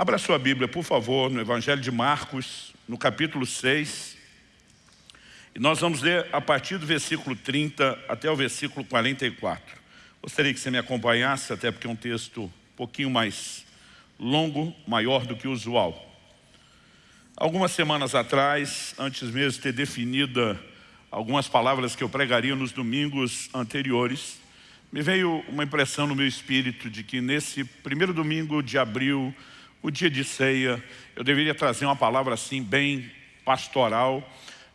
Abra sua Bíblia, por favor, no Evangelho de Marcos, no capítulo 6. E nós vamos ler a partir do versículo 30 até o versículo 44. Gostaria que você me acompanhasse, até porque é um texto um pouquinho mais longo, maior do que o usual. Algumas semanas atrás, antes mesmo de ter definido algumas palavras que eu pregaria nos domingos anteriores, me veio uma impressão no meu espírito de que nesse primeiro domingo de abril, o dia de ceia, eu deveria trazer uma palavra assim bem pastoral,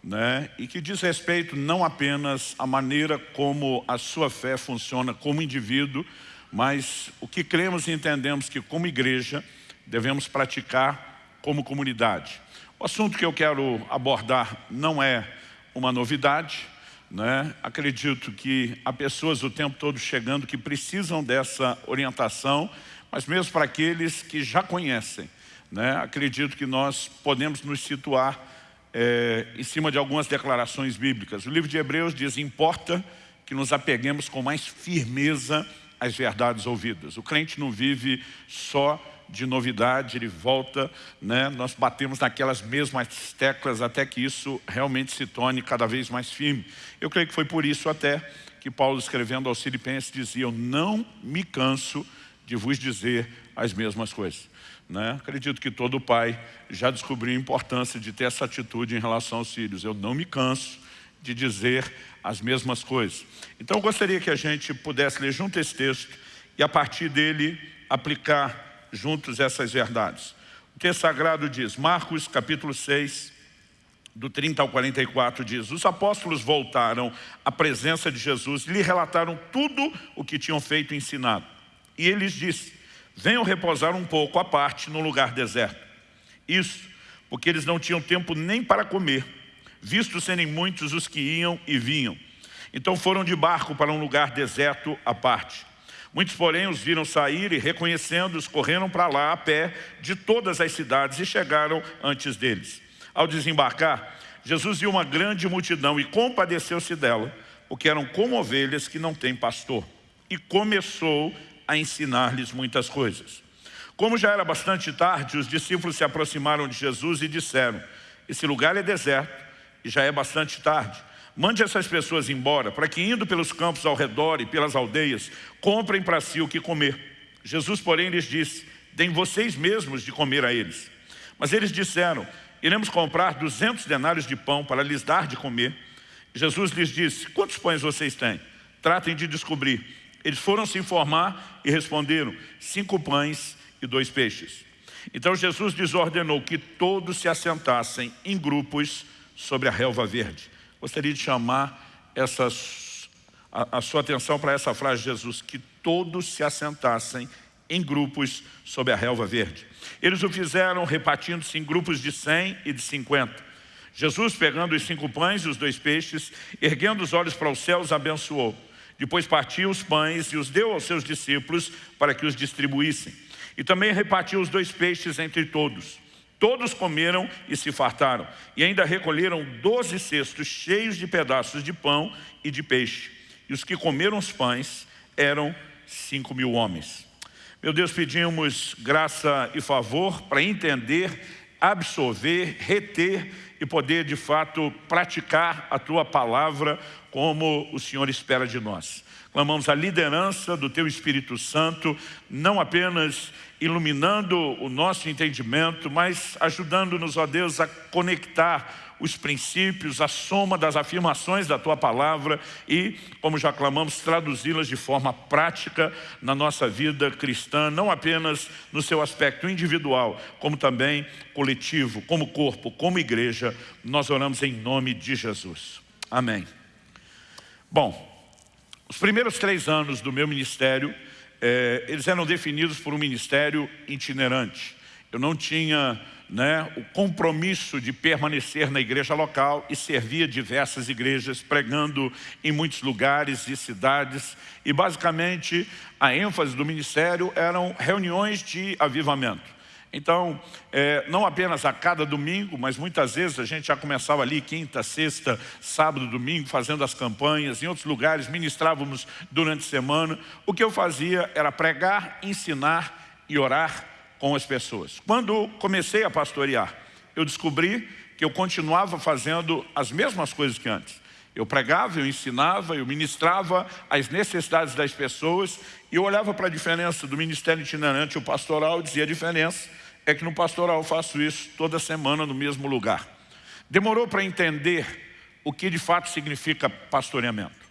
né? e que diz respeito não apenas à maneira como a sua fé funciona como indivíduo, mas o que cremos e entendemos que como igreja devemos praticar como comunidade. O assunto que eu quero abordar não é uma novidade, né? acredito que há pessoas o tempo todo chegando que precisam dessa orientação, mas mesmo para aqueles que já conhecem, né? acredito que nós podemos nos situar é, em cima de algumas declarações bíblicas. O livro de Hebreus diz, importa que nos apeguemos com mais firmeza às verdades ouvidas. O crente não vive só de novidade, ele volta, né? nós batemos naquelas mesmas teclas até que isso realmente se torne cada vez mais firme. Eu creio que foi por isso até que Paulo escrevendo aos Filipenses dizia, eu não me canso vos dizer as mesmas coisas. Né? Acredito que todo pai já descobriu a importância de ter essa atitude em relação aos filhos. Eu não me canso de dizer as mesmas coisas. Então eu gostaria que a gente pudesse ler junto esse texto e a partir dele aplicar juntos essas verdades. O texto sagrado diz, Marcos capítulo 6, do 30 ao 44 diz, os apóstolos voltaram à presença de Jesus e lhe relataram tudo o que tinham feito e ensinado. E ele lhes disse, venham repousar um pouco à parte no lugar deserto. Isso, porque eles não tinham tempo nem para comer, visto serem muitos os que iam e vinham. Então foram de barco para um lugar deserto à parte. Muitos, porém, os viram sair e, reconhecendo-os, correram para lá a pé de todas as cidades e chegaram antes deles. Ao desembarcar, Jesus viu uma grande multidão e compadeceu-se dela, porque eram como ovelhas que não têm pastor. E começou a ensinar-lhes muitas coisas. Como já era bastante tarde, os discípulos se aproximaram de Jesus e disseram, esse lugar é deserto e já é bastante tarde. Mande essas pessoas embora, para que indo pelos campos ao redor e pelas aldeias, comprem para si o que comer. Jesus, porém, lhes disse, deem vocês mesmos de comer a eles. Mas eles disseram, iremos comprar duzentos denários de pão para lhes dar de comer. Jesus lhes disse, quantos pães vocês têm? Tratem de descobrir. Eles foram se informar e responderam, cinco pães e dois peixes. Então Jesus desordenou que todos se assentassem em grupos sobre a relva verde. Gostaria de chamar essas, a, a sua atenção para essa frase de Jesus, que todos se assentassem em grupos sobre a relva verde. Eles o fizeram repartindo-se em grupos de 100 e de 50. Jesus, pegando os cinco pães e os dois peixes, erguendo os olhos para os céus, abençoou. Depois partiu os pães e os deu aos seus discípulos para que os distribuíssem. E também repartiu os dois peixes entre todos. Todos comeram e se fartaram. E ainda recolheram doze cestos cheios de pedaços de pão e de peixe. E os que comeram os pães eram cinco mil homens. Meu Deus, pedimos graça e favor para entender, absorver, reter e poder de fato praticar a Tua palavra como o Senhor espera de nós. Clamamos a liderança do Teu Espírito Santo, não apenas iluminando o nosso entendimento, mas ajudando-nos, ó Deus, a conectar os princípios, a soma das afirmações da Tua Palavra e, como já clamamos, traduzi-las de forma prática na nossa vida cristã, não apenas no seu aspecto individual, como também coletivo, como corpo, como igreja, nós oramos em nome de Jesus. Amém. Bom, os primeiros três anos do meu ministério, eh, eles eram definidos por um ministério itinerante. Eu não tinha né, o compromisso de permanecer na igreja local e servia diversas igrejas, pregando em muitos lugares e cidades. E basicamente a ênfase do ministério eram reuniões de avivamento. Então, é, não apenas a cada domingo, mas muitas vezes a gente já começava ali quinta, sexta, sábado, domingo, fazendo as campanhas. Em outros lugares ministrávamos durante a semana. O que eu fazia era pregar, ensinar e orar com as pessoas. Quando comecei a pastorear, eu descobri que eu continuava fazendo as mesmas coisas que antes. Eu pregava, eu ensinava, eu ministrava as necessidades das pessoas e eu olhava para a diferença do ministério itinerante e o pastoral e dizia a diferença é que no pastoral eu faço isso toda semana no mesmo lugar. Demorou para entender o que de fato significa pastoreamento.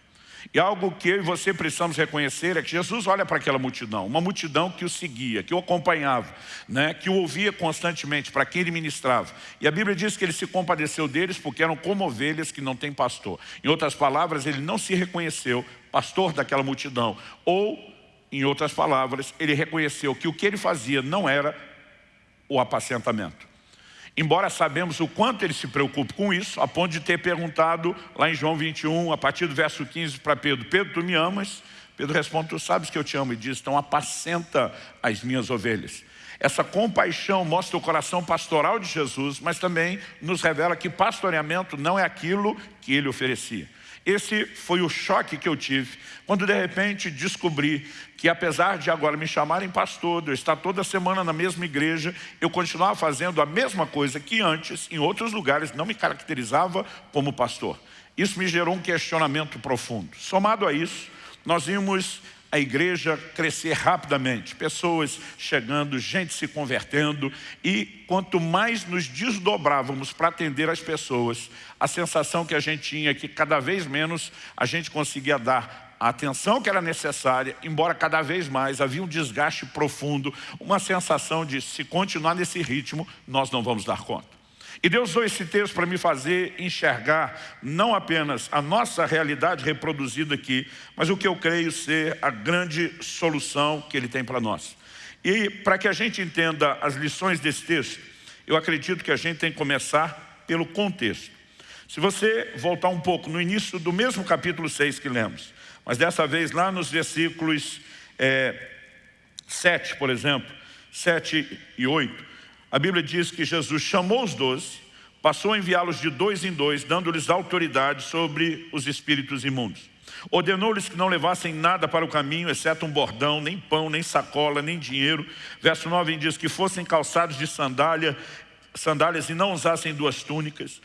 E algo que eu e você precisamos reconhecer é que Jesus olha para aquela multidão, uma multidão que o seguia, que o acompanhava, né, que o ouvia constantemente, para quem ele ministrava. E a Bíblia diz que ele se compadeceu deles porque eram como ovelhas que não têm pastor. Em outras palavras, ele não se reconheceu pastor daquela multidão. Ou, em outras palavras, ele reconheceu que o que ele fazia não era o apacentamento. Embora sabemos o quanto ele se preocupa com isso, a ponto de ter perguntado lá em João 21, a partir do verso 15 para Pedro, Pedro, tu me amas? Pedro responde, tu sabes que eu te amo e diz, então apacenta as minhas ovelhas. Essa compaixão mostra o coração pastoral de Jesus, mas também nos revela que pastoreamento não é aquilo que ele oferecia. Esse foi o choque que eu tive quando de repente descobri que apesar de agora me chamarem pastor, de eu estar toda semana na mesma igreja, eu continuava fazendo a mesma coisa que antes, em outros lugares, não me caracterizava como pastor. Isso me gerou um questionamento profundo. Somado a isso, nós vimos a igreja crescer rapidamente, pessoas chegando, gente se convertendo e quanto mais nos desdobrávamos para atender as pessoas, a sensação que a gente tinha é que cada vez menos a gente conseguia dar a atenção que era necessária, embora cada vez mais havia um desgaste profundo, uma sensação de se continuar nesse ritmo, nós não vamos dar conta. E Deus usou esse texto para me fazer enxergar não apenas a nossa realidade reproduzida aqui, mas o que eu creio ser a grande solução que Ele tem para nós. E para que a gente entenda as lições desse texto, eu acredito que a gente tem que começar pelo contexto. Se você voltar um pouco no início do mesmo capítulo 6 que lemos, mas dessa vez lá nos versículos é, 7, por exemplo, 7 e 8, a Bíblia diz que Jesus chamou os doze, passou a enviá-los de dois em dois, dando-lhes autoridade sobre os espíritos imundos. Ordenou-lhes que não levassem nada para o caminho, exceto um bordão, nem pão, nem sacola, nem dinheiro. Verso 9 diz que fossem calçados de sandália, sandálias e não usassem duas túnicas.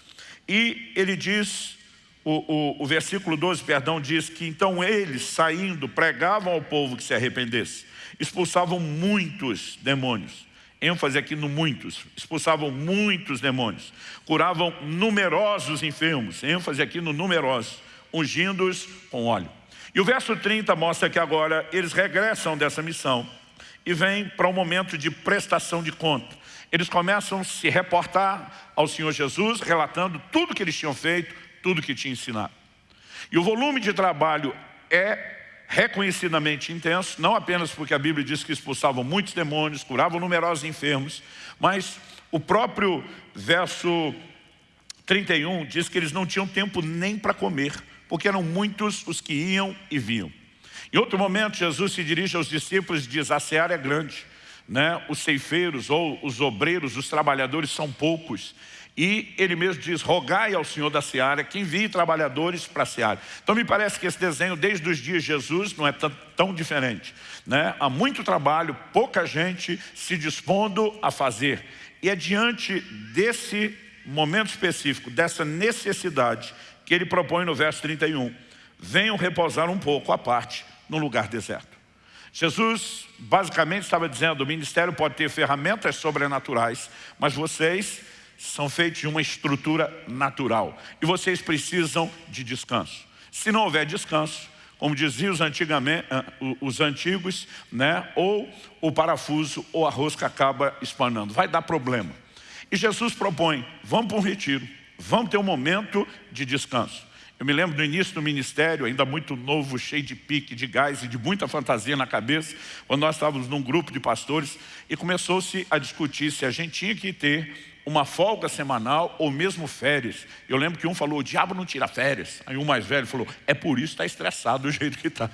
E ele diz, o, o, o versículo 12, perdão, diz que então eles, saindo, pregavam ao povo que se arrependesse. Expulsavam muitos demônios ênfase aqui no muitos, expulsavam muitos demônios, curavam numerosos enfermos, ênfase aqui no numerosos, ungindo-os com óleo. E o verso 30 mostra que agora eles regressam dessa missão e vêm para um momento de prestação de conta. Eles começam a se reportar ao Senhor Jesus, relatando tudo que eles tinham feito, tudo que tinha ensinado. E o volume de trabalho é reconhecidamente intenso, não apenas porque a Bíblia diz que expulsavam muitos demônios, curavam numerosos enfermos, mas o próprio verso 31 diz que eles não tinham tempo nem para comer, porque eram muitos os que iam e vinham. Em outro momento, Jesus se dirige aos discípulos e diz, a seara é grande, né? os ceifeiros ou os obreiros, os trabalhadores são poucos. E ele mesmo diz, rogai ao Senhor da Seara que envie trabalhadores para a Seara. Então me parece que esse desenho, desde os dias de Jesus, não é tão, diferente. Né? Há muito trabalho, pouca gente se dispondo a fazer. E é diante desse momento específico, dessa necessidade, que ele propõe no verso 31. Venham repousar um pouco à parte, num lugar deserto. Jesus basicamente estava dizendo, o ministério pode ter ferramentas sobrenaturais, mas vocês são feitos de uma estrutura natural. E vocês precisam de descanso. Se não houver descanso, como diziam os, ah, os antigos, né, ou o parafuso ou a rosca acaba espanando. Vai dar problema. E Jesus propõe, vamos para um retiro, vamos ter um momento de descanso. Eu me lembro do início do ministério, ainda muito novo, cheio de pique, de gás e de muita fantasia na cabeça, quando nós estávamos num grupo de pastores e começou-se a discutir se a gente tinha que ter uma folga semanal ou mesmo férias. Eu lembro que um falou, o diabo não tira férias. Aí um mais velho falou, é por isso que está estressado do jeito que está.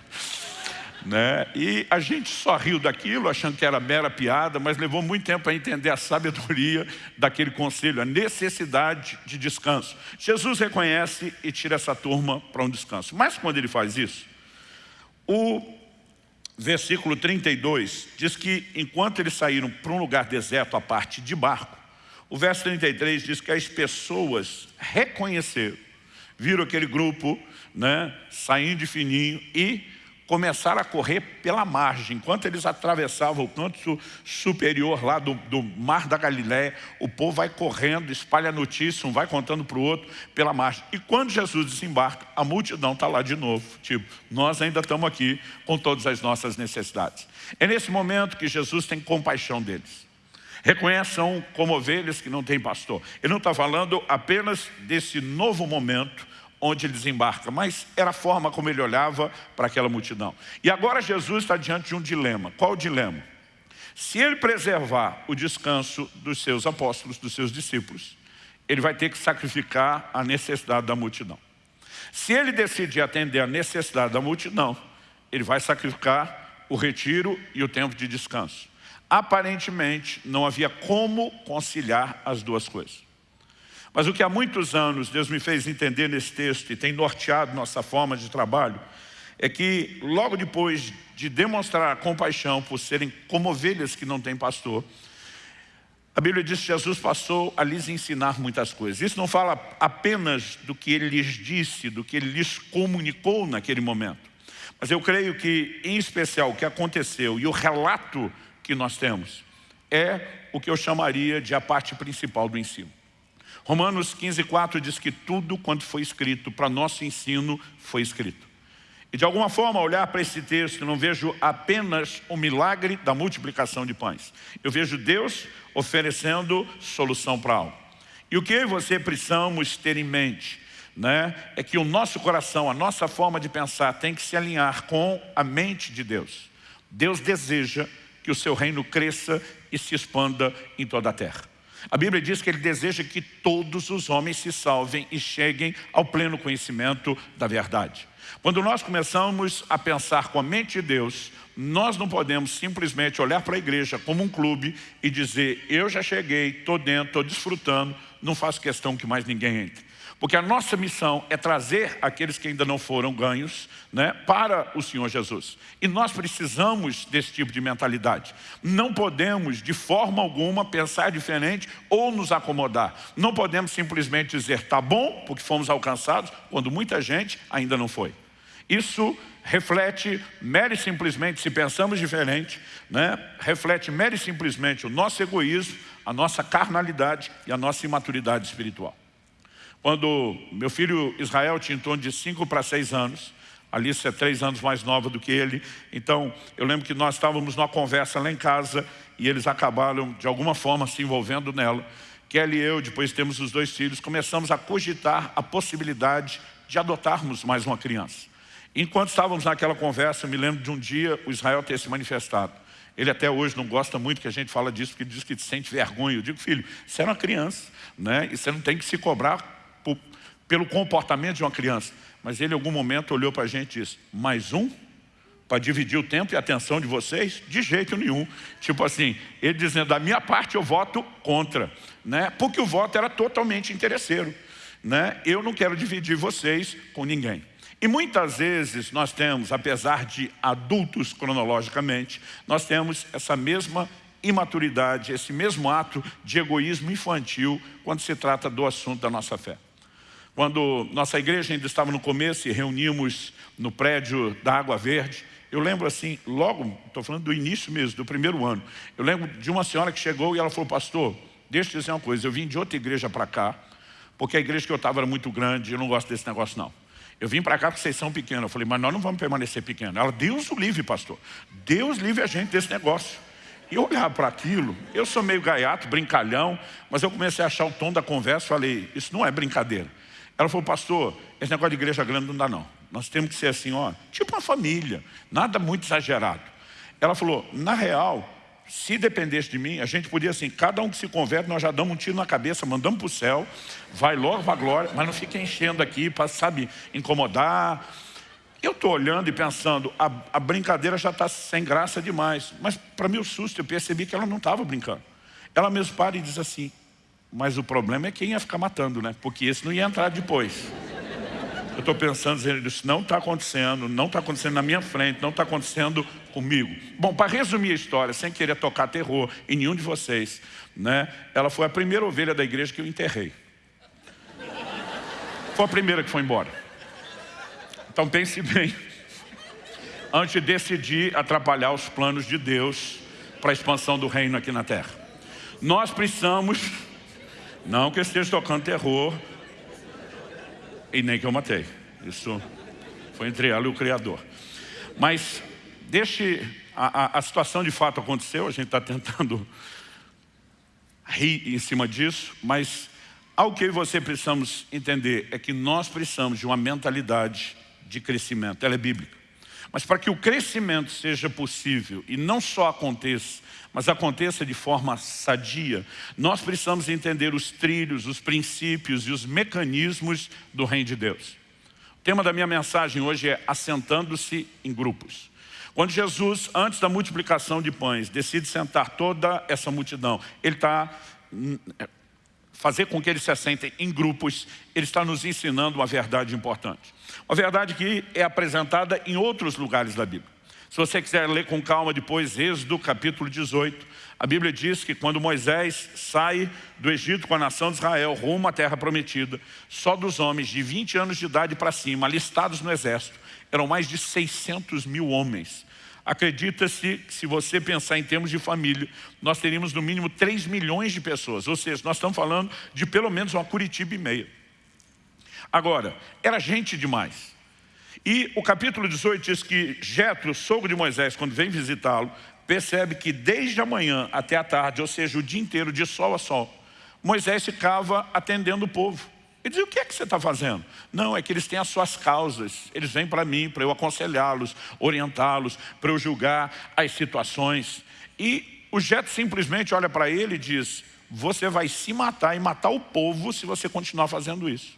Né? E a gente só riu daquilo, achando que era mera piada, mas levou muito tempo para entender a sabedoria daquele conselho, a necessidade de descanso. Jesus reconhece e tira essa turma para um descanso. Mas quando ele faz isso, o versículo 32, diz que enquanto eles saíram para um lugar deserto, a parte de barco, o verso 33 diz que as pessoas reconheceram, viram aquele grupo né, saindo de fininho e começaram a correr pela margem. Enquanto eles atravessavam o canto superior lá do, do Mar da Galiléia, o povo vai correndo, espalha notícia, um vai contando para o outro pela margem. E quando Jesus desembarca, a multidão está lá de novo. Tipo, nós ainda estamos aqui com todas as nossas necessidades. É nesse momento que Jesus tem compaixão deles. Reconheçam como ovelhas que não têm pastor. Ele não está falando apenas desse novo momento onde ele desembarca, mas era a forma como ele olhava para aquela multidão. E agora Jesus está diante de um dilema. Qual o dilema? Se ele preservar o descanso dos seus apóstolos, dos seus discípulos, ele vai ter que sacrificar a necessidade da multidão. Se ele decidir atender a necessidade da multidão, ele vai sacrificar o retiro e o tempo de descanso. Aparentemente, não havia como conciliar as duas coisas. Mas o que há muitos anos Deus me fez entender nesse texto e tem norteado nossa forma de trabalho, é que logo depois de demonstrar compaixão por serem como ovelhas que não têm pastor, a Bíblia diz que Jesus passou a lhes ensinar muitas coisas. Isso não fala apenas do que ele lhes disse, do que ele lhes comunicou naquele momento. Mas eu creio que, em especial, o que aconteceu e o relato que nós temos é o que eu chamaria de a parte principal do ensino. Romanos 15, 4 diz que tudo quanto foi escrito para nosso ensino foi escrito. E de alguma forma, olhar para esse texto, não vejo apenas o milagre da multiplicação de pães. Eu vejo Deus oferecendo solução para algo. E o que eu e você precisamos ter em mente né, é que o nosso coração, a nossa forma de pensar tem que se alinhar com a mente de Deus. Deus deseja que o seu reino cresça e se expanda em toda a terra. A Bíblia diz que Ele deseja que todos os homens se salvem e cheguem ao pleno conhecimento da verdade. Quando nós começamos a pensar com a mente de Deus, nós não podemos simplesmente olhar para a igreja como um clube e dizer, eu já cheguei, estou dentro, estou desfrutando, não faço questão que mais ninguém entre. Porque a nossa missão é trazer aqueles que ainda não foram ganhos né, para o Senhor Jesus. E nós precisamos desse tipo de mentalidade. Não podemos, de forma alguma, pensar diferente ou nos acomodar. Não podemos simplesmente dizer, tá bom, porque fomos alcançados, quando muita gente ainda não foi. Isso reflete mere simplesmente, se pensamos diferente, né, reflete mere simplesmente o nosso egoísmo, a nossa carnalidade e a nossa imaturidade espiritual. Quando meu filho Israel tinha em torno de 5 para 6 anos, Alice é três anos mais nova do que ele, então eu lembro que nós estávamos numa conversa lá em casa e eles acabaram de alguma forma se envolvendo nela. Kelly e eu, depois temos os dois filhos, começamos a cogitar a possibilidade de adotarmos mais uma criança. Enquanto estávamos naquela conversa, eu me lembro de um dia o Israel ter se manifestado. Ele até hoje não gosta muito que a gente fala disso, porque diz que sente vergonha. Eu digo, filho, você é uma criança, né? e você não tem que se cobrar pelo comportamento de uma criança. Mas ele em algum momento olhou para a gente e disse, mais um? Para dividir o tempo e a atenção de vocês? De jeito nenhum. Tipo assim, ele dizendo, da minha parte eu voto contra. Né? Porque o voto era totalmente interesseiro. Né? Eu não quero dividir vocês com ninguém. E muitas vezes nós temos, apesar de adultos cronologicamente, nós temos essa mesma imaturidade, esse mesmo ato de egoísmo infantil quando se trata do assunto da nossa fé. Quando nossa igreja ainda estava no começo e reunimos no prédio da Água Verde, eu lembro assim, logo, estou falando do início mesmo, do primeiro ano, eu lembro de uma senhora que chegou e ela falou, pastor, deixa eu dizer uma coisa, eu vim de outra igreja para cá, porque a igreja que eu estava era muito grande, eu não gosto desse negócio não. Eu vim para cá porque vocês são pequenos. Eu falei, mas nós não vamos permanecer pequenos. Ela, Deus o livre, pastor. Deus livre a gente desse negócio. E eu olhava para aquilo, eu sou meio gaiato, brincalhão, mas eu comecei a achar o tom da conversa, falei, isso não é brincadeira. Ela falou, pastor, esse negócio de igreja grande não dá não. Nós temos que ser assim, ó, tipo uma família, nada muito exagerado. Ela falou, na real, se dependesse de mim, a gente podia assim, cada um que se converte, nós já damos um tiro na cabeça, mandamos para o céu, vai logo para a glória, mas não fica enchendo aqui para, sabe, incomodar. Eu estou olhando e pensando, a, a brincadeira já está sem graça demais. Mas para meu susto, eu percebi que ela não estava brincando. Ela mesmo para e diz assim, mas o problema é quem ia ficar matando, né? Porque esse não ia entrar depois. Eu estou pensando, disse, não está acontecendo, não está acontecendo na minha frente, não está acontecendo comigo. Bom, para resumir a história, sem querer tocar terror em nenhum de vocês, né, ela foi a primeira ovelha da igreja que eu enterrei. Foi a primeira que foi embora. Então pense bem, antes de decidir atrapalhar os planos de Deus para a expansão do reino aqui na terra. Nós precisamos, não que eu esteja tocando terror, e nem que eu matei. Isso foi entre ela e o Criador. Mas deixe, a, a, a situação de fato aconteceu, a gente está tentando rir em cima disso, mas algo que eu e você precisamos entender é que nós precisamos de uma mentalidade de crescimento, ela é bíblica. Mas para que o crescimento seja possível e não só aconteça, mas aconteça de forma sadia, nós precisamos entender os trilhos, os princípios e os mecanismos do reino de Deus. O tema da minha mensagem hoje é assentando-se em grupos. Quando Jesus, antes da multiplicação de pães, decide sentar toda essa multidão, Ele está hum, fazer com que eles se assentem em grupos, Ele está nos ensinando uma verdade importante. Uma verdade que é apresentada em outros lugares da Bíblia. Se você quiser ler com calma depois, Êxodo capítulo 18, a Bíblia diz que quando Moisés sai do Egito com a nação de Israel rumo à terra prometida, só dos homens de 20 anos de idade para cima, alistados no exército, eram mais de 600 mil homens. Acredita-se que se você pensar em termos de família, nós teríamos no mínimo 3 milhões de pessoas, ou seja, nós estamos falando de pelo menos uma Curitiba e meia. Agora, era gente demais. E o capítulo 18 diz que Jetro, sogro de Moisés, quando vem visitá-lo, percebe que desde a manhã até a tarde, ou seja, o dia inteiro, de sol a sol, Moisés ficava atendendo o povo. Ele dizia, o que é que você está fazendo? Não, é que eles têm as suas causas. Eles vêm para mim, para eu aconselhá-los, orientá-los, para eu julgar as situações. E o Jeto simplesmente olha para ele e diz, você vai se matar e matar o povo se você continuar fazendo isso.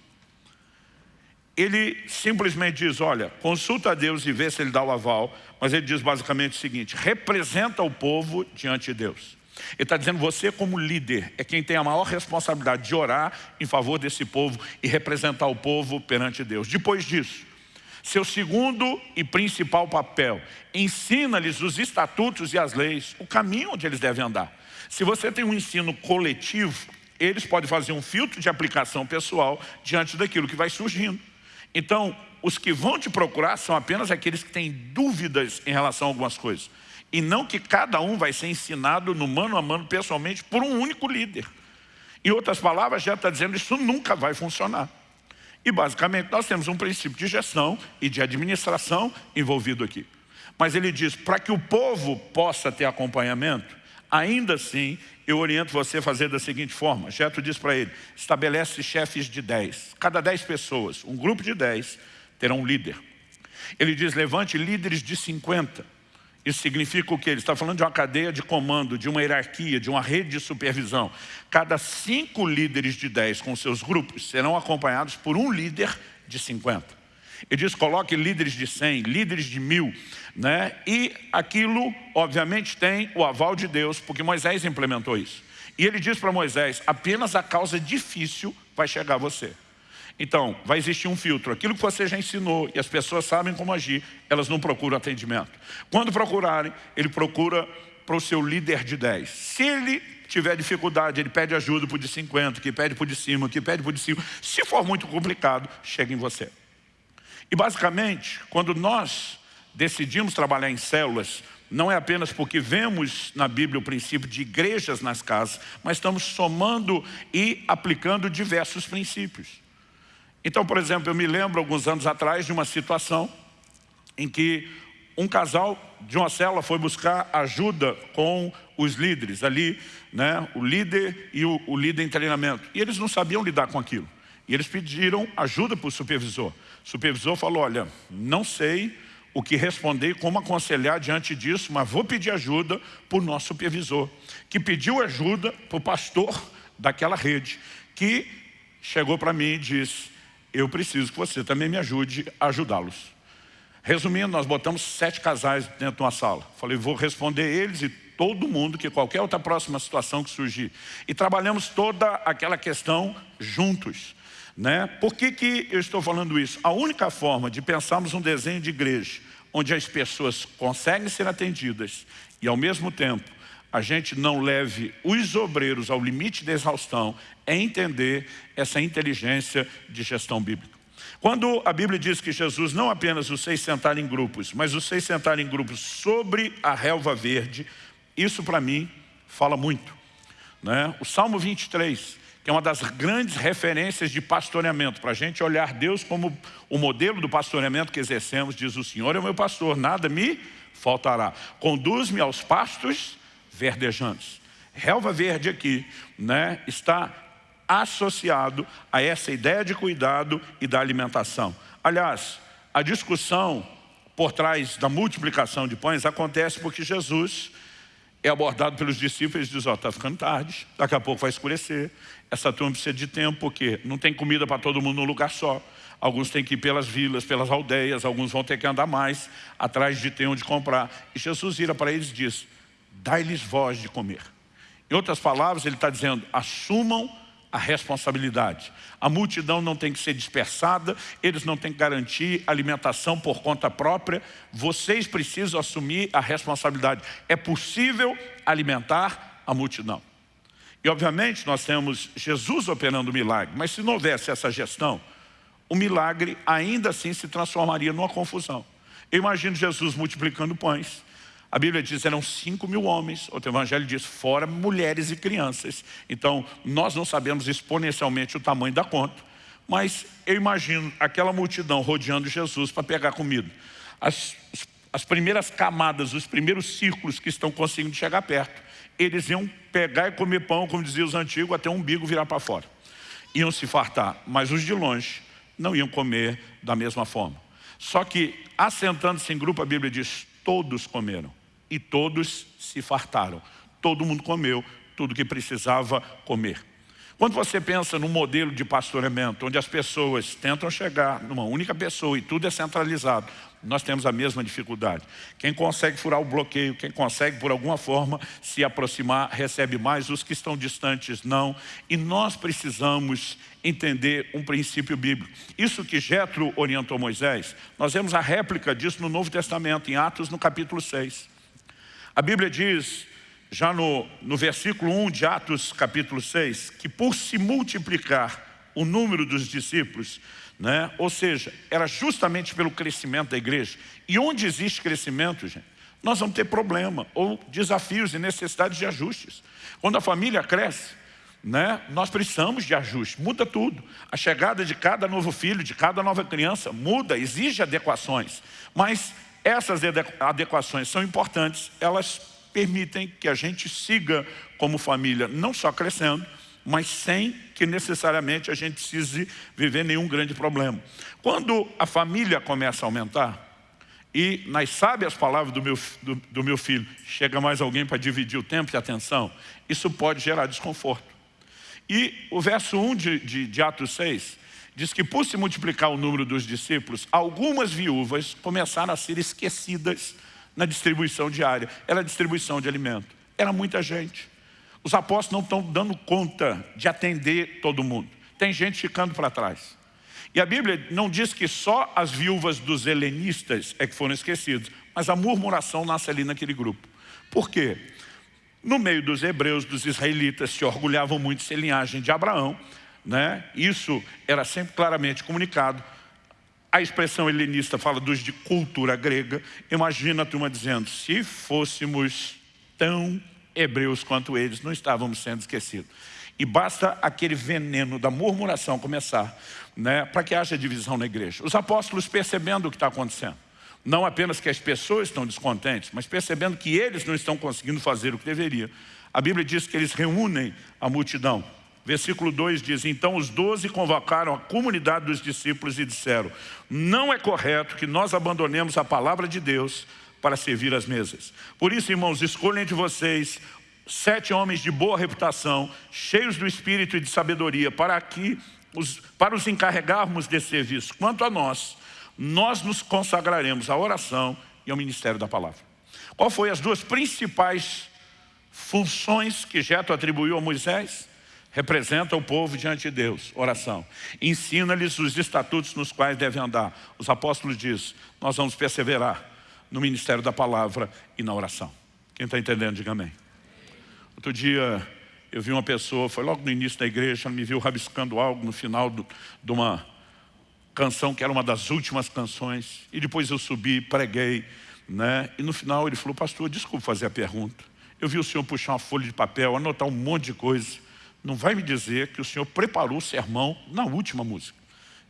Ele simplesmente diz, olha, consulta a Deus e vê se ele dá o aval, mas ele diz basicamente o seguinte, representa o povo diante de Deus. Ele está dizendo, você como líder é quem tem a maior responsabilidade de orar em favor desse povo e representar o povo perante Deus. Depois disso, seu segundo e principal papel, ensina-lhes os estatutos e as leis, o caminho onde eles devem andar. Se você tem um ensino coletivo, eles podem fazer um filtro de aplicação pessoal diante daquilo que vai surgindo. Então, os que vão te procurar são apenas aqueles que têm dúvidas em relação a algumas coisas. E não que cada um vai ser ensinado no mano a mano pessoalmente por um único líder. Em outras palavras, já está dizendo isso nunca vai funcionar. E basicamente nós temos um princípio de gestão e de administração envolvido aqui. Mas ele diz, para que o povo possa ter acompanhamento, ainda assim eu oriento você a fazer da seguinte forma. Jetro diz para ele, estabelece chefes de 10. Cada 10 pessoas, um grupo de 10, terá um líder. Ele diz, levante líderes de 50 isso significa o quê? Ele está falando de uma cadeia de comando, de uma hierarquia, de uma rede de supervisão. Cada cinco líderes de dez com seus grupos serão acompanhados por um líder de 50. Ele diz, coloque líderes de 100, líderes de mil, né? E aquilo, obviamente, tem o aval de Deus, porque Moisés implementou isso. E ele diz para Moisés, apenas a causa difícil vai chegar a você. Então, vai existir um filtro. Aquilo que você já ensinou e as pessoas sabem como agir, elas não procuram atendimento. Quando procurarem, ele procura para o seu líder de 10. Se ele tiver dificuldade, ele pede ajuda para o de 50, que pede para o de cima, que pede para o de cima. Se for muito complicado, chega em você. E basicamente, quando nós decidimos trabalhar em células, não é apenas porque vemos na Bíblia o princípio de igrejas nas casas, mas estamos somando e aplicando diversos princípios. Então, por exemplo, eu me lembro alguns anos atrás de uma situação em que um casal de uma célula foi buscar ajuda com os líderes ali, né, o líder e o, o líder em treinamento. E eles não sabiam lidar com aquilo. E eles pediram ajuda para o supervisor. Supervisor falou, olha, não sei o que responder, como aconselhar diante disso, mas vou pedir ajuda para o nosso supervisor, que pediu ajuda para o pastor daquela rede, que chegou para mim e disse, eu preciso que você também me ajude a ajudá-los. Resumindo, nós botamos sete casais dentro de uma sala. Falei, vou responder eles e todo mundo, que qualquer outra próxima situação que surgir. E trabalhamos toda aquela questão juntos. Né? Por que, que eu estou falando isso? A única forma de pensarmos um desenho de igreja onde as pessoas conseguem ser atendidas e ao mesmo tempo a gente não leve os obreiros ao limite da exaustão é entender essa inteligência de gestão bíblica. Quando a Bíblia diz que Jesus não apenas os fez sentar em grupos, mas os fez sentar em grupos sobre a relva verde, isso para mim fala muito. Né? O Salmo 23, que é uma das grandes referências de pastoreamento, para a gente olhar Deus como o modelo do pastoreamento que exercemos, diz o Senhor é o meu pastor, nada me faltará. Conduz-me aos pastos verdejantes. Relva verde aqui né, está associado a essa ideia de cuidado e da alimentação. Aliás, a discussão por trás da multiplicação de pães acontece porque Jesus é abordado pelos discípulos e diz, ó, está ficando tarde, daqui a pouco vai escurecer, essa turma precisa de tempo, porque não tem comida para todo mundo num lugar só. Alguns têm que ir pelas vilas, pelas aldeias, alguns vão ter que andar mais, atrás de ter onde comprar. E Jesus vira para eles e diz, dai-lhes voz de comer. Em outras palavras, ele está dizendo, assumam a responsabilidade. A multidão não tem que ser dispersada, eles não têm que garantir alimentação por conta própria, vocês precisam assumir a responsabilidade. É possível alimentar a multidão. E obviamente nós temos Jesus operando o milagre, mas se não houvesse essa gestão, o milagre ainda assim se transformaria numa confusão. Eu imagino Jesus multiplicando pães, a Bíblia diz eram 5 mil homens, outro evangelho diz fora mulheres e crianças. Então, nós não sabemos exponencialmente o tamanho da conta, mas eu imagino aquela multidão rodeando Jesus para pegar comida. As, as primeiras camadas, os primeiros círculos que estão conseguindo chegar perto, eles iam pegar e comer pão, como diziam os antigos, até o umbigo virar para fora. Iam se fartar, mas os de longe não iam comer da mesma forma. Só que, assentando-se em grupo, a Bíblia diz, todos comeram e todos se fartaram. Todo mundo comeu tudo que precisava comer. Quando você pensa num modelo de pastoreamento, onde as pessoas tentam chegar numa única pessoa e tudo é centralizado, nós temos a mesma dificuldade. Quem consegue furar o bloqueio, quem consegue por alguma forma se aproximar, recebe mais, os que estão distantes não. E nós precisamos entender um princípio bíblico. Isso que Jetro orientou Moisés, nós vemos a réplica disso no Novo Testamento, em Atos, no capítulo 6. A Bíblia diz, já no, no versículo 1 de Atos capítulo 6, que por se multiplicar o número dos discípulos, né, ou seja, era justamente pelo crescimento da igreja. E onde existe crescimento, gente, nós vamos ter problema, ou desafios e necessidades de ajustes. Quando a família cresce, né, nós precisamos de ajuste, muda tudo. A chegada de cada novo filho, de cada nova criança, muda, exige adequações. Mas essas adequações são importantes, elas permitem que a gente siga como família, não só crescendo, mas sem que necessariamente a gente precise viver nenhum grande problema. Quando a família começa a aumentar, e nas sábias palavras do meu, do, do meu filho, chega mais alguém para dividir o tempo e a atenção, isso pode gerar desconforto. E o verso 1 de, de, de Atos 6 diz que por se multiplicar o número dos discípulos, algumas viúvas começaram a ser esquecidas na distribuição diária. Era distribuição de alimento. Era muita gente. Os apóstolos não estão dando conta de atender todo mundo. Tem gente ficando para trás. E a Bíblia não diz que só as viúvas dos helenistas é que foram esquecidas, mas a murmuração nasce ali naquele grupo. Por quê? No meio dos hebreus, dos israelitas, se orgulhavam muito de ser linhagem de Abraão, né? Isso era sempre claramente comunicado. A expressão helenista fala dos de cultura grega. Imagina a turma dizendo, se fôssemos tão hebreus quanto eles, não estávamos sendo esquecidos. E basta aquele veneno da murmuração começar, né, para que haja divisão na igreja. Os apóstolos percebendo o que está acontecendo. Não apenas que as pessoas estão descontentes, mas percebendo que eles não estão conseguindo fazer o que deveriam. A Bíblia diz que eles reúnem a multidão Versículo 2 diz, então os doze convocaram a comunidade dos discípulos e disseram, não é correto que nós abandonemos a palavra de Deus para servir as mesas. Por isso, irmãos, escolhem de vocês sete homens de boa reputação, cheios do Espírito e de sabedoria, para, que os, para os encarregarmos desse serviço. Quanto a nós, nós nos consagraremos à oração e ao ministério da palavra. Qual foi as duas principais funções que Jeto atribuiu a Moisés? Representa o povo diante de Deus, oração. Ensina-lhes os estatutos nos quais devem andar. Os apóstolos dizem, nós vamos perseverar no ministério da palavra e na oração. Quem está entendendo, diga amém. Outro dia eu vi uma pessoa, foi logo no início da igreja, me viu rabiscando algo no final do, de uma canção que era uma das últimas canções. E depois eu subi, preguei, né? e no final ele falou, pastor, desculpa fazer a pergunta. Eu vi o senhor puxar uma folha de papel, anotar um monte de coisa. Não vai me dizer que o senhor preparou o sermão na última música.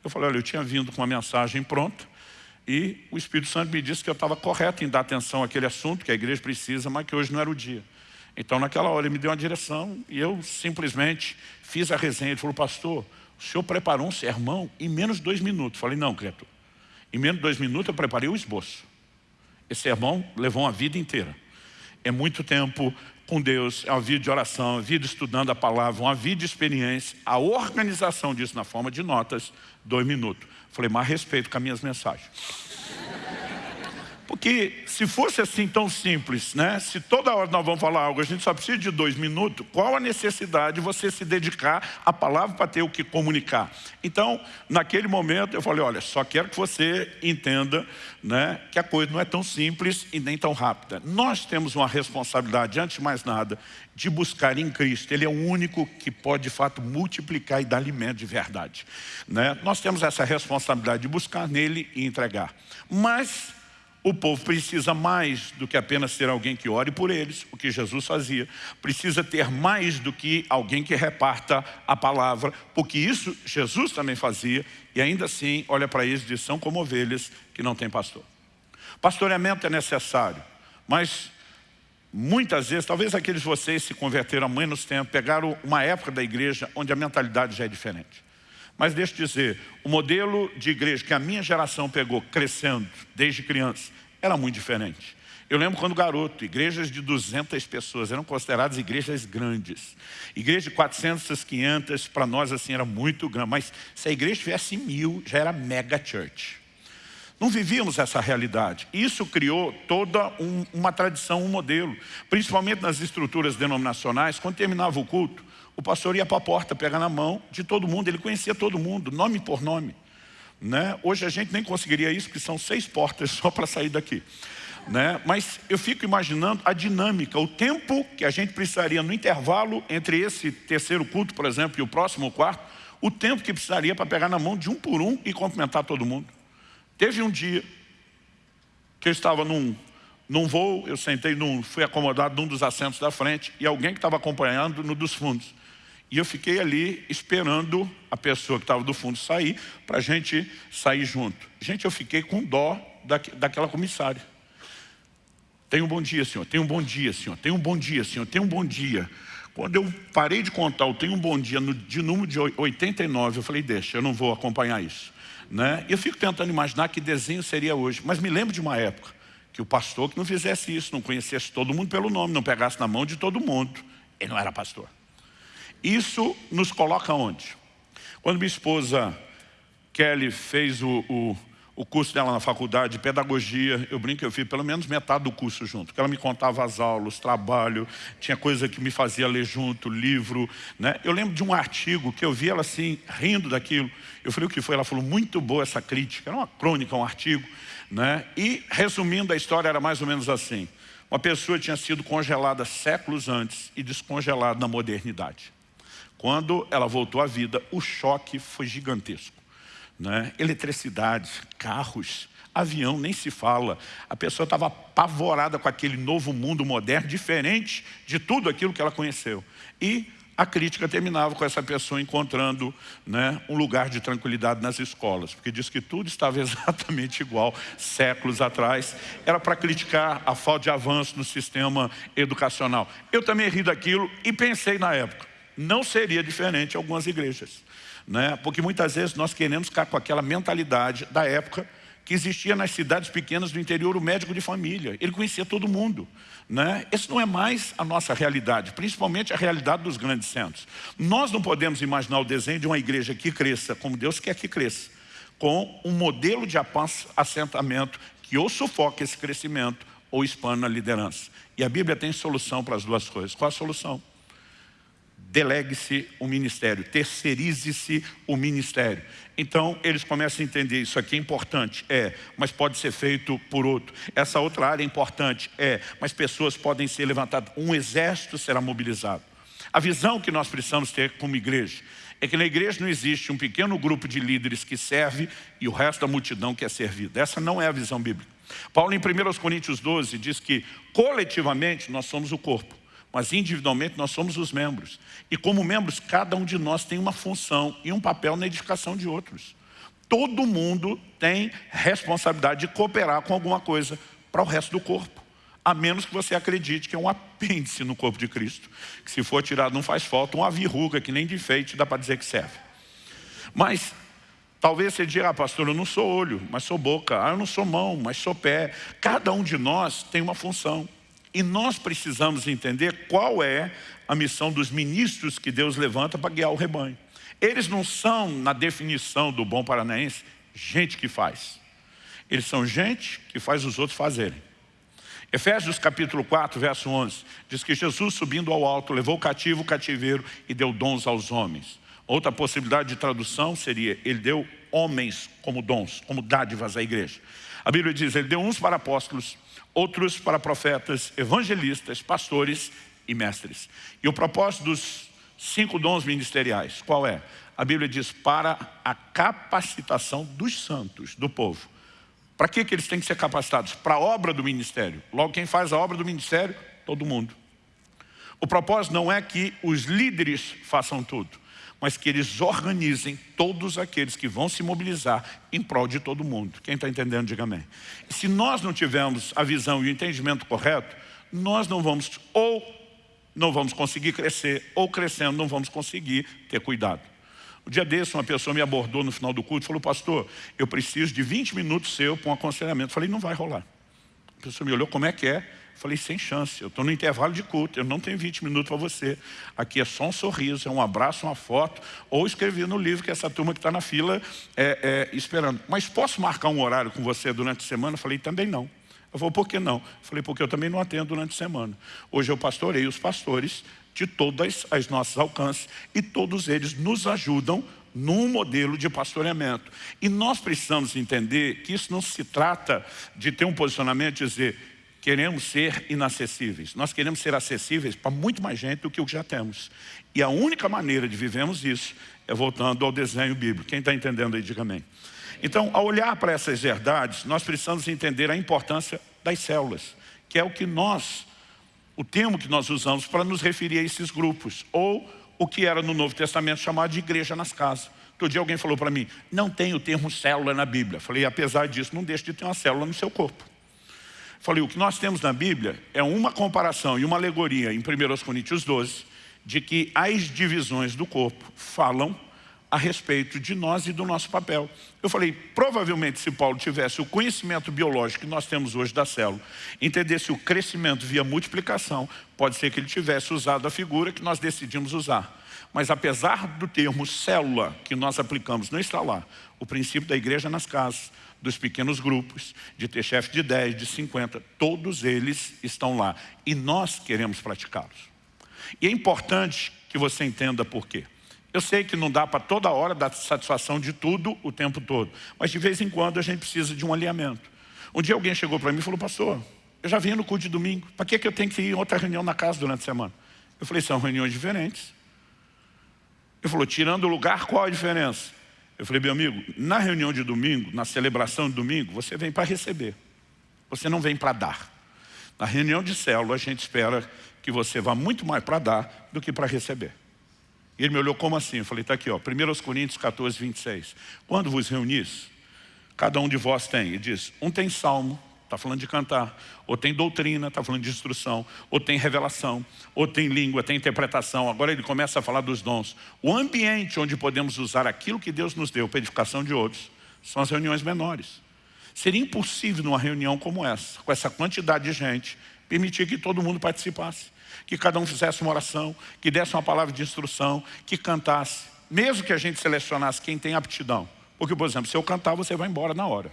Eu falei, olha, eu tinha vindo com uma mensagem pronta, e o Espírito Santo me disse que eu estava correto em dar atenção àquele assunto que a igreja precisa, mas que hoje não era o dia. Então, naquela hora, ele me deu uma direção e eu simplesmente fiz a resenha. Ele falou, pastor, o senhor preparou um sermão em menos de dois minutos. Falei, não, criatura. Em menos de dois minutos eu preparei o esboço. Esse sermão levou uma vida inteira. É muito tempo com Deus, é uma vida de oração, uma vida estudando a palavra, uma vida de experiência. A organização disso na forma de notas, dois minutos. Falei, mais respeito com as minhas mensagens. Porque se fosse assim tão simples, né? se toda hora nós vamos falar algo, a gente só precisa de dois minutos, qual a necessidade de você se dedicar à palavra para ter o que comunicar? Então, naquele momento eu falei, olha, só quero que você entenda né, que a coisa não é tão simples e nem tão rápida. Nós temos uma responsabilidade, antes de mais nada, de buscar em Cristo. Ele é o único que pode, de fato, multiplicar e dar alimento de verdade. Né? Nós temos essa responsabilidade de buscar nele e entregar. Mas o povo precisa mais do que apenas ter alguém que ore por eles, o que Jesus fazia. Precisa ter mais do que alguém que reparta a palavra, porque isso Jesus também fazia. E ainda assim, olha para eles e diz, são como ovelhas que não têm pastor. Pastoreamento é necessário, mas muitas vezes, talvez aqueles de vocês se converteram há menos tempo, pegaram uma época da igreja onde a mentalidade já é diferente. Mas deixa eu dizer, o modelo de igreja que a minha geração pegou crescendo desde criança era muito diferente. Eu lembro quando garoto, igrejas de 200 pessoas eram consideradas igrejas grandes. Igreja de 400, 500, para nós assim era muito grande. Mas se a igreja tivesse mil, já era mega church. Não vivíamos essa realidade. Isso criou toda um, uma tradição, um modelo. Principalmente nas estruturas denominacionais, quando terminava o culto, o pastor ia para a porta, pegar na mão de todo mundo, ele conhecia todo mundo, nome por nome. Né? Hoje a gente nem conseguiria isso, porque são seis portas só para sair daqui. Né? Mas eu fico imaginando a dinâmica, o tempo que a gente precisaria no intervalo entre esse terceiro culto, por exemplo, e o próximo quarto, o tempo que precisaria para pegar na mão de um por um e cumprimentar todo mundo. Teve um dia que eu estava num, num voo, eu sentei, num, fui acomodado num dos assentos da frente e alguém que estava acompanhando no dos fundos. E eu fiquei ali esperando a pessoa que estava do fundo sair, para a gente sair junto. Gente, eu fiquei com dó da, daquela comissária. Tem um bom dia, senhor. Tem um bom dia, senhor. Tem um bom dia, senhor. Tem um bom dia. Quando eu parei de contar o tem um bom dia no, de número de 89, eu falei, deixa, eu não vou acompanhar isso. Né? Eu fico tentando imaginar que desenho seria hoje. Mas me lembro de uma época que o pastor que não fizesse isso, não conhecesse todo mundo pelo nome, não pegasse na mão de todo mundo. Ele não era pastor. Isso nos coloca onde? Quando minha esposa Kelly fez o, o, o, curso dela na faculdade de pedagogia, eu brinco eu fiz pelo menos metade do curso junto, porque ela me contava as aulas, trabalho, tinha coisa que me fazia ler junto, livro. Né? Eu lembro de um artigo que eu vi ela assim, rindo daquilo. Eu falei, o que foi? Ela falou, muito boa essa crítica. Era uma crônica, um artigo. Né? E, resumindo, a história era mais ou menos assim. Uma pessoa tinha sido congelada séculos antes e descongelada na modernidade. Quando ela voltou à vida, o choque foi gigantesco. Né? Eletricidade, carros, avião, nem se fala. A pessoa estava apavorada com aquele novo mundo moderno, diferente de tudo aquilo que ela conheceu. E a crítica terminava com essa pessoa encontrando né, um lugar de tranquilidade nas escolas, porque diz que tudo estava exatamente igual séculos atrás. Era para criticar a falta de avanço no sistema educacional. Eu também ri daquilo e pensei na época, não seria diferente em algumas igrejas. Né? Porque muitas vezes nós queremos ficar com aquela mentalidade da época que existia nas cidades pequenas do interior o médico de família. Ele conhecia todo mundo. Né? Esse não é mais a nossa realidade, principalmente a realidade dos grandes centros. Nós não podemos imaginar o desenho de uma igreja que cresça como Deus quer que cresça, com um modelo de assentamento que ou sufoca esse crescimento ou expande a liderança. E a Bíblia tem solução para as duas coisas. Qual a solução? Delegue-se o ministério, terceirize-se o ministério. Então, eles começam a entender, isso aqui é importante, é, mas pode ser feito por outro. Essa outra área é importante, é, mas pessoas podem ser levantadas, um exército será mobilizado. A visão que nós precisamos ter como igreja é que na igreja não existe um pequeno grupo de líderes que serve e o resto da multidão que é servida. Essa não é a visão bíblica. Paulo em 1 Coríntios 12 diz que coletivamente nós somos o corpo mas individualmente nós somos os membros. E como membros, cada um de nós tem uma função e um papel na edificação de outros. Todo mundo tem responsabilidade de cooperar com alguma coisa para o resto do corpo. A menos que você acredite que é um apêndice no corpo de Cristo. Que se for tirado não faz falta, uma verruga que nem de enfeite dá para dizer que serve. Mas Talvez você diga, ah, pastor, eu não sou olho, mas sou boca. Ah, eu não sou mão, mas sou pé. Cada um de nós tem uma função. E nós precisamos entender qual é a missão dos ministros que Deus levanta para guiar o rebanho. Eles não são, na definição do bom paranaense, gente que faz. Eles são gente que faz os outros fazerem. Efésios capítulo 4, verso 11, diz que Jesus subindo ao alto, levou o cativo o cativeiro e deu dons aos homens. Outra possibilidade de tradução seria, ele deu homens como dons, como dádivas à igreja. A Bíblia diz, ele deu uns para apóstolos, outros para profetas, evangelistas, pastores e mestres. E o propósito dos cinco dons ministeriais, qual é? A Bíblia diz, para a capacitação dos santos, do povo. Para que, que eles têm que ser capacitados? Para a obra do ministério. Logo, quem faz a obra do ministério? Todo mundo. O propósito não é que os líderes façam tudo mas que eles organizem todos aqueles que vão se mobilizar em prol de todo mundo. Quem está entendendo, diga amém. Se nós não tivermos a visão e o entendimento correto, nós não vamos, ou não vamos conseguir crescer, ou crescendo não vamos conseguir ter cuidado. O dia desse, uma pessoa me abordou no final do culto e falou, pastor, eu preciso de 20 minutos seu para um aconselhamento. Eu falei, não vai rolar. A pessoa me olhou, como é que é? Falei, sem chance, eu estou no intervalo de culto, eu não tenho 20 minutos para você. Aqui é só um sorriso, é um abraço, uma foto, ou escrever no livro que essa turma que está na fila é, é, esperando. Mas posso marcar um horário com você durante a semana? Falei, também não. Eu falei, por que não? Falei, porque eu também não atendo durante a semana. Hoje eu pastorei os pastores de todas as nossas alcances e todos eles nos ajudam num modelo de pastoreamento. E nós precisamos entender que isso não se trata de ter um posicionamento de dizer queremos ser inacessíveis. Nós queremos ser acessíveis para muito mais gente do que o que já temos. E a única maneira de vivermos isso é voltando ao desenho bíblico. Quem está entendendo aí, diga amém. Então, ao olhar para essas verdades, nós precisamos entender a importância das células, que é o que nós, o termo que nós usamos para nos referir a esses grupos, ou o que era no Novo Testamento chamado de igreja nas casas. Todo dia alguém falou para mim, não tem o termo célula na Bíblia. Falei, apesar disso, não deixe de ter uma célula no seu corpo. Falei, o que nós temos na Bíblia é uma comparação e uma alegoria em 1 Coríntios 12, de que as divisões do corpo falam a respeito de nós e do nosso papel. Eu falei, provavelmente se Paulo tivesse o conhecimento biológico que nós temos hoje da célula, entendesse o crescimento via multiplicação, pode ser que ele tivesse usado a figura que nós decidimos usar. Mas apesar do termo célula que nós aplicamos não está lá, o princípio da igreja nas casas, dos pequenos grupos, de ter chefe de 10, de 50, todos eles estão lá. E nós queremos praticá-los. E é importante que você entenda por quê. Eu sei que não dá para toda hora dar satisfação de tudo o tempo todo, mas de vez em quando a gente precisa de um alinhamento. Um dia alguém chegou para mim e falou, pastor, eu já vim no culto de domingo, para que, que eu tenho que ir em outra reunião na casa durante a semana? Eu falei, são reuniões diferentes. Ele falou, tirando o lugar, qual a diferença? Eu falei, meu amigo, na reunião de domingo, na celebração de domingo, você vem para receber. Você não vem para dar. Na reunião de célula, a gente espera que você vá muito mais para dar do que para receber. E ele me olhou, como assim? Eu falei, está aqui, ó, 1 Coríntios 14, 26. Quando vos reunis, cada um de vós tem, ele diz, um tem salmo, está falando de cantar, ou tem doutrina, está falando de instrução, ou tem revelação, ou tem língua, tem interpretação. Agora ele começa a falar dos dons. O ambiente onde podemos usar aquilo que Deus nos deu para edificação de outros são as reuniões menores. Seria impossível numa reunião como essa, com essa quantidade de gente, permitir que todo mundo participasse, que cada um fizesse uma oração, que desse uma palavra de instrução, que cantasse, mesmo que a gente selecionasse quem tem aptidão. Porque, por exemplo, se eu cantar, você vai embora na hora.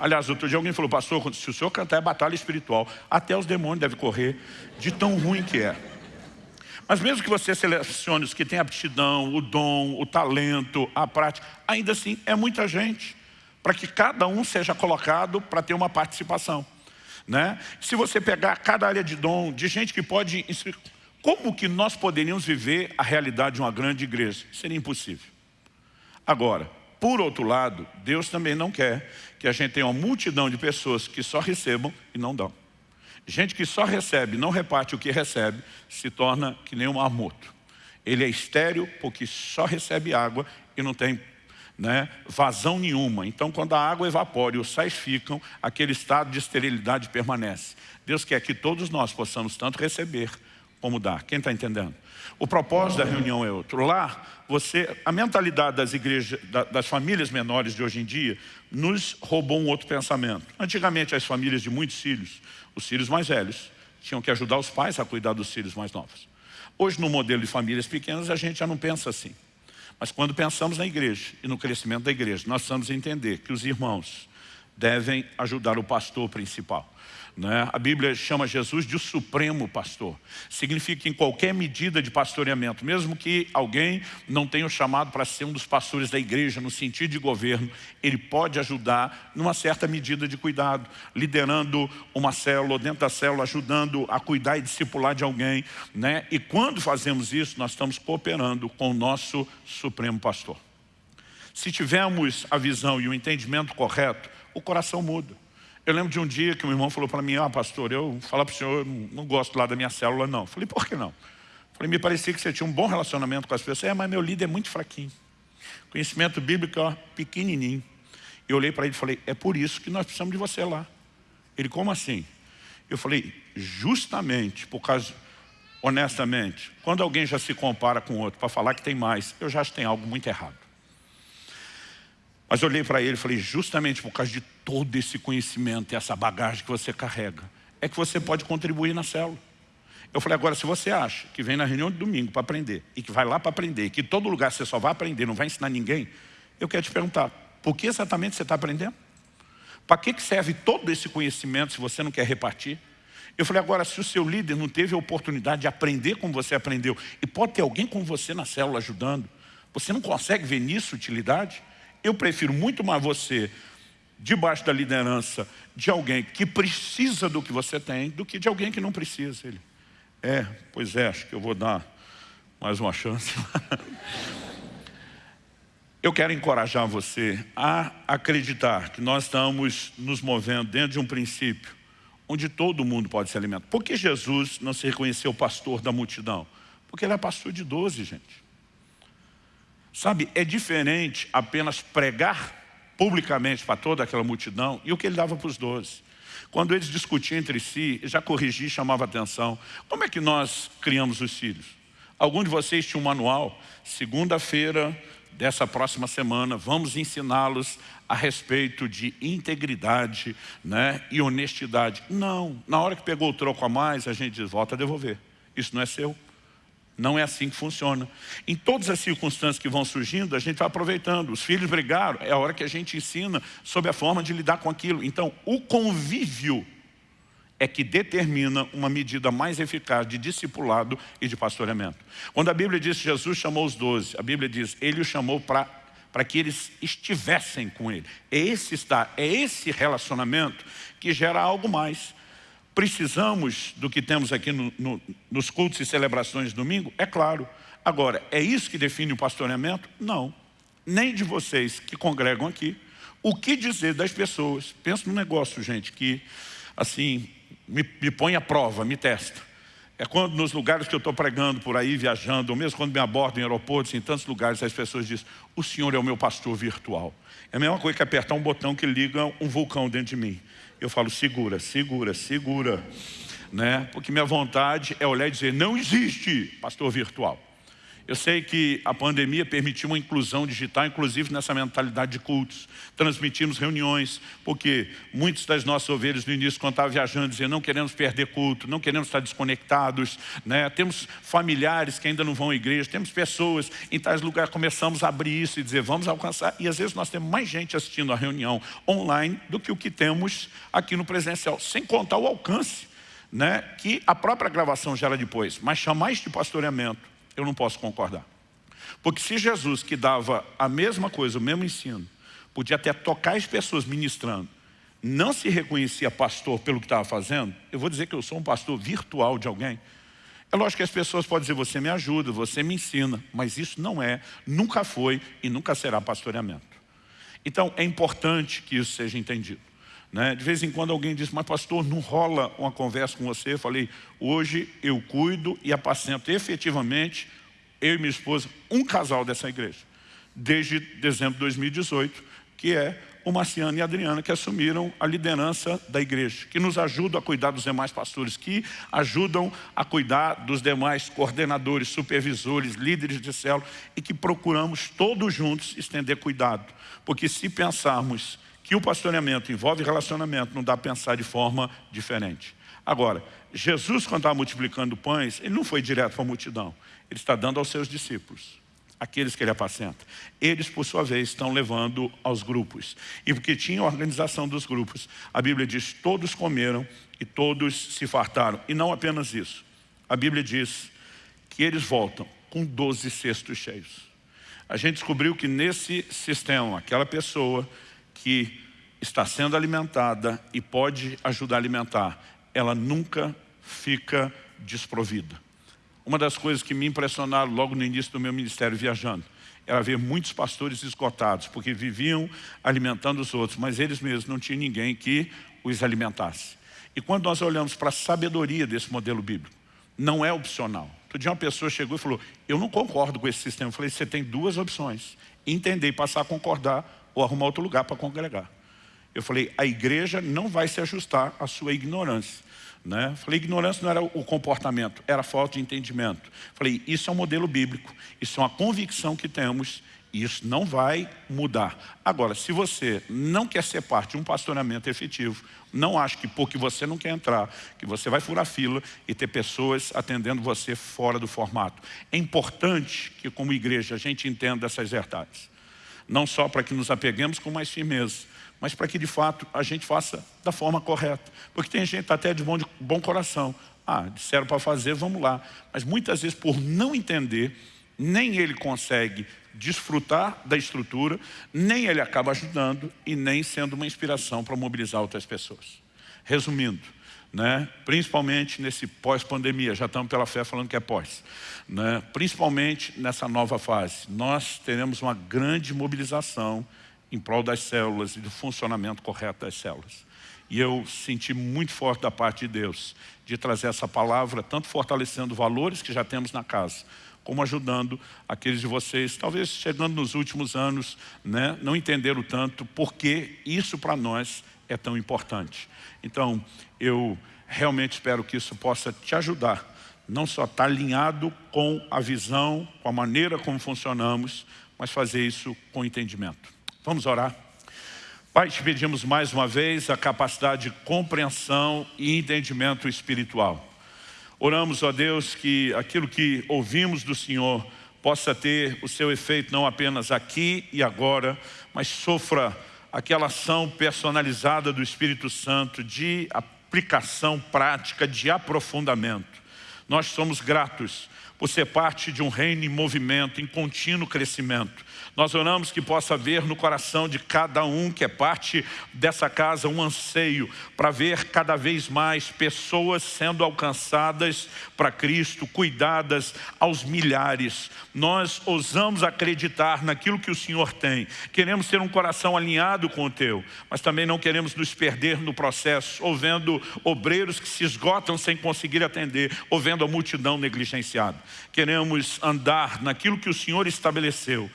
Aliás, outro dia alguém falou, pastor, se o senhor cantar é batalha espiritual, até os demônios devem correr de tão ruim que é. Mas mesmo que você selecione os que têm aptidão, o dom, o talento, a prática, ainda assim é muita gente, para que cada um seja colocado para ter uma participação. Né? Se você pegar cada área de dom, de gente que pode... Como que nós poderíamos viver a realidade de uma grande igreja? Seria impossível. Agora, por outro lado, Deus também não quer que a gente tenha uma multidão de pessoas que só recebam e não dão. Gente que só recebe, não reparte o que recebe, se torna que nem um marmoto. Ele é estéreo porque só recebe água e não tem né, vazão nenhuma. Então, quando a água evapora e os sais ficam, aquele estado de esterilidade permanece. Deus quer que todos nós possamos tanto receber como dar. Quem está entendendo? O propósito da reunião é outro. Lá, você, a mentalidade das igrejas, das famílias menores de hoje em dia, nos roubou um outro pensamento. Antigamente, as famílias de muitos filhos, os filhos mais velhos, tinham que ajudar os pais a cuidar dos filhos mais novos. Hoje, no modelo de famílias pequenas, a gente já não pensa assim. Mas quando pensamos na igreja e no crescimento da igreja, nós precisamos entender que os irmãos devem ajudar o pastor principal. Né? A Bíblia chama Jesus de o supremo pastor. Significa que em qualquer medida de pastoreamento, mesmo que alguém não tenha o chamado para ser um dos pastores da igreja, no sentido de governo, ele pode ajudar numa certa medida de cuidado, liderando uma célula, dentro da célula, ajudando a cuidar e discipular de alguém. Né? E quando fazemos isso, nós estamos cooperando com o nosso supremo pastor. Se tivermos a visão e o entendimento correto, o coração muda. Eu lembro de um dia que um irmão falou para mim, ah pastor, eu falar para o senhor, eu não gosto lá da minha célula não. Falei, por que não? Falei, me parecia que você tinha um bom relacionamento com as pessoas. É, mas meu líder é muito fraquinho. Conhecimento bíblico, ó, pequenininho. Eu olhei para ele e falei, é por isso que nós precisamos de você lá. Ele, como assim? Eu falei, justamente por causa, honestamente, quando alguém já se compara com outro para falar que tem mais, eu já acho que tem algo muito errado. Mas eu olhei para ele e falei, justamente por causa de todo esse conhecimento e essa bagagem que você carrega, é que você pode contribuir na célula. Eu falei, agora, se você acha que vem na reunião de domingo para aprender, e que vai lá para aprender, e que todo lugar você só vai aprender, não vai ensinar ninguém, eu quero te perguntar, por que exatamente você está aprendendo? Para que serve todo esse conhecimento se você não quer repartir? Eu falei, agora, se o seu líder não teve a oportunidade de aprender como você aprendeu, e pode ter alguém com você na célula ajudando, você não consegue ver nisso utilidade? Eu prefiro muito mais você debaixo da liderança de alguém que precisa do que você tem do que de alguém que não precisa. Ele, é, pois é, acho que eu vou dar mais uma chance. eu quero encorajar você a acreditar que nós estamos nos movendo dentro de um princípio onde todo mundo pode se alimentar. Por que Jesus não se reconheceu pastor da multidão? Porque ele é pastor de 12, gente. Sabe, é diferente apenas pregar publicamente para toda aquela multidão e o que ele dava para os doze. Quando eles discutiam entre si, já corrigi e chamava atenção. Como é que nós criamos os filhos? Algum de vocês tinha um manual? Segunda-feira dessa próxima semana, vamos ensiná-los a respeito de integridade né, e honestidade. Não, na hora que pegou o troco a mais, a gente diz, volta a devolver. Isso não é seu. Não é assim que funciona. Em todas as circunstâncias que vão surgindo, a gente vai aproveitando. Os filhos brigaram, é a hora que a gente ensina sobre a forma de lidar com aquilo. Então, o convívio é que determina uma medida mais eficaz de discipulado e de pastoreamento. Quando a Bíblia diz que Jesus chamou os doze, a Bíblia diz, ele os chamou para para que eles estivessem com ele. É esse estar, é esse relacionamento que gera algo mais. Precisamos do que temos aqui no, no, nos cultos e celebrações de domingo? É claro. Agora, é isso que define o pastoreamento? Não. Nem de vocês que congregam aqui. O que dizer das pessoas? Pensa no negócio, gente, que assim, me, me põe à prova, me testa. É quando nos lugares que eu estou pregando por aí, viajando, ou mesmo quando me abordam em aeroportos, em tantos lugares, as pessoas dizem, o senhor é o meu pastor virtual. É a mesma coisa que apertar um botão que liga um vulcão dentro de mim eu falo segura, segura, segura. Né? Porque minha vontade é olhar e dizer, não existe pastor virtual. Eu sei que a pandemia permitiu uma inclusão digital, inclusive nessa mentalidade de cultos. Transmitimos reuniões, porque muitos das nossas ovelhas no início, quando estavam viajando, diziam, não queremos perder culto, não queremos estar desconectados. Né? Temos familiares que ainda não vão à igreja, temos pessoas em tais lugares, começamos a abrir isso e dizer, vamos alcançar. E às vezes nós temos mais gente assistindo a reunião online do que o que temos aqui no presencial, sem contar o alcance né, que a própria gravação gera depois, mas chamar isso de pastoreamento, eu não posso concordar. Porque se Jesus, que dava a mesma coisa, o mesmo ensino, podia até tocar as pessoas ministrando, não se reconhecia pastor pelo que estava fazendo, eu vou dizer que eu sou um pastor virtual de alguém. É lógico que as pessoas podem dizer, você me ajuda, você me ensina, mas isso não é, nunca foi e nunca será pastoreamento. Então, é importante que isso seja entendido. Né? De vez em quando alguém diz, mas pastor, não rola uma conversa com você? Eu falei, hoje eu cuido e apacento efetivamente, eu e minha esposa, um casal dessa igreja. Desde dezembro de 2018, que é o Marciano e a Adriana, que assumiram a liderança da igreja, que nos ajudam a cuidar dos demais pastores, que ajudam a cuidar dos demais coordenadores, supervisores, líderes de célula, e que procuramos todos juntos estender cuidado. Porque se pensarmos que o pastoreamento envolve relacionamento, não dá para pensar de forma diferente. Agora, Jesus, quando estava multiplicando pães, ele não foi direto para a multidão. Ele está dando aos seus discípulos, aqueles que ele apacenta. Eles, por sua vez, estão levando aos grupos. E porque tinha a organização dos grupos, a Bíblia diz, todos comeram e todos se fartaram. E não apenas isso. A Bíblia diz que eles voltam com 12 cestos cheios. A gente descobriu que nesse sistema, aquela pessoa que está sendo alimentada e pode ajudar a alimentar, ela nunca fica desprovida. Uma das coisas que me impressionaram logo no início do meu ministério viajando, era ver muitos pastores esgotados, porque viviam alimentando os outros, mas eles mesmos não tinham ninguém que os alimentasse. E quando nós olhamos para a sabedoria desse modelo bíblico, não é opcional. Outro dia uma pessoa chegou e falou, eu não concordo com esse sistema. Eu falei, você tem duas opções, entender e passar a concordar ou arrumar outro lugar para congregar. Eu falei, a igreja não vai se ajustar à sua ignorância. Né? Falei, ignorância não era o comportamento, era falta de entendimento. Falei, isso é um modelo bíblico, isso é uma convicção que temos e isso não vai mudar. Agora, se você não quer ser parte de um pastoreamento efetivo, não acho que porque você não quer entrar, que você vai furar fila e ter pessoas atendendo você fora do formato. É importante que como igreja a gente entenda essas verdades não só para que nos apeguemos com mais firmeza, mas para que de fato a gente faça da forma correta. Porque tem gente até de bom, de bom coração. Ah, disseram para fazer, vamos lá. Mas muitas vezes por não entender, nem ele consegue desfrutar da estrutura, nem ele acaba ajudando e nem sendo uma inspiração para mobilizar outras pessoas. Resumindo, né? principalmente nesse pós-pandemia, já estamos pela fé falando que é pós, né? principalmente nessa nova fase, nós teremos uma grande mobilização em prol das células e do funcionamento correto das células. E eu senti muito forte da parte de Deus de trazer essa palavra, tanto fortalecendo valores que já temos na casa, como ajudando aqueles de vocês, talvez chegando nos últimos anos, né, não entenderam tanto porque isso para nós é tão importante. Então, eu realmente espero que isso possa te ajudar, não só estar alinhado com a visão, com a maneira como funcionamos, mas fazer isso com entendimento. Vamos orar? Pai, te pedimos mais uma vez a capacidade de compreensão e entendimento espiritual. Oramos, ó Deus, que aquilo que ouvimos do Senhor possa ter o seu efeito não apenas aqui e agora, mas sofra aquela ação personalizada do Espírito Santo de aplicação prática, de aprofundamento. Nós somos gratos por ser parte de um reino em movimento, em contínuo crescimento. Nós oramos que possa haver no coração de cada um que é parte dessa casa um anseio para ver cada vez mais pessoas sendo alcançadas para Cristo, cuidadas aos milhares. Nós ousamos acreditar naquilo que o Senhor tem. Queremos ter um coração alinhado com o Teu, mas também não queremos nos perder no processo, ou vendo obreiros que se esgotam sem conseguir atender, ou vendo a multidão negligenciada. Queremos andar naquilo que o Senhor estabeleceu,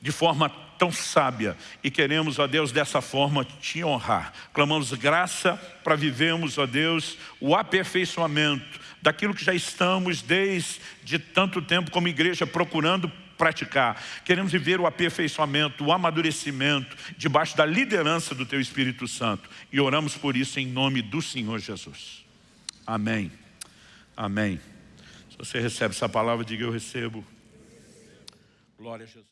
de forma tão sábia e queremos, ó Deus, dessa forma te honrar. Clamamos graça para vivermos, ó Deus, o aperfeiçoamento daquilo que já estamos desde tanto tempo como igreja procurando praticar. Queremos viver o aperfeiçoamento, o amadurecimento debaixo da liderança do Teu Espírito Santo. E oramos por isso em nome do Senhor Jesus. Amém. Amém. Você recebe essa palavra, diga eu recebo. Glória a Jesus.